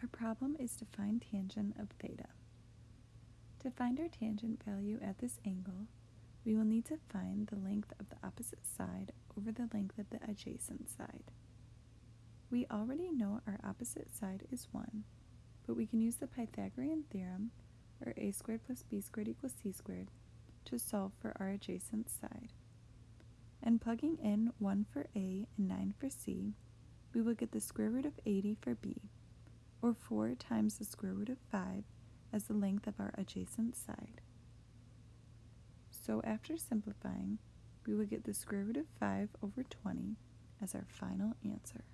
Our problem is to find tangent of theta. To find our tangent value at this angle, we will need to find the length of the opposite side over the length of the adjacent side. We already know our opposite side is 1, but we can use the Pythagorean theorem, or a squared plus b squared equals c squared, to solve for our adjacent side. And plugging in 1 for a and 9 for c, we will get the square root of 80 for b, or 4 times the square root of 5 as the length of our adjacent side. So after simplifying, we will get the square root of 5 over 20 as our final answer.